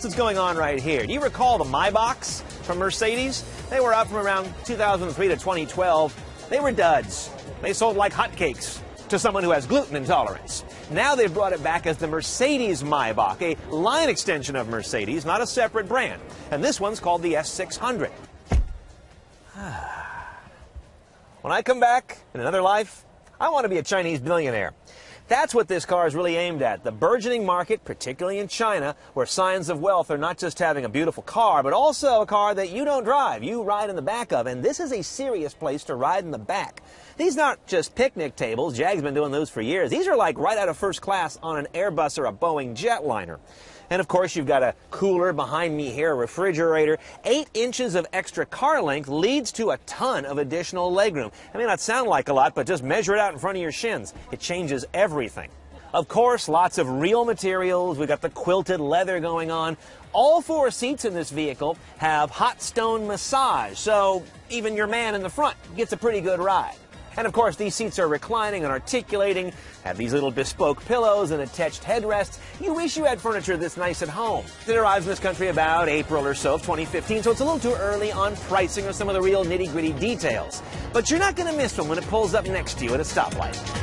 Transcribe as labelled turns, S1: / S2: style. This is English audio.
S1: That's what's going on right here. Do you recall the Maybachs from Mercedes? They were up from around 2003 to 2012. They were duds. They sold like hotcakes to someone who has gluten intolerance. Now they've brought it back as the Mercedes Maybach, a line extension of Mercedes, not a separate brand. And this one's called the S600. when I come back in another life, I want to be a Chinese billionaire. That's what this car is really aimed at. The burgeoning market, particularly in China, where signs of wealth are not just having a beautiful car, but also a car that you don't drive, you ride in the back of. And this is a serious place to ride in the back. These aren't just picnic tables. JAG's been doing those for years. These are like right out of first class on an Airbus or a Boeing jetliner. And of course, you've got a cooler behind me here, a refrigerator. Eight inches of extra car length leads to a ton of additional legroom. It may not sound like a lot, but just measure it out in front of your shins. It changes everything. Of course, lots of real materials. We've got the quilted leather going on. All four seats in this vehicle have hot stone massage, so even your man in the front gets a pretty good ride. And of course, these seats are reclining and articulating, have these little bespoke pillows and attached headrests. You wish you had furniture this nice at home. It arrives in this country about April or so of 2015, so it's a little too early on pricing or some of the real nitty gritty details. But you're not going to miss one when it pulls up next to you at a stoplight.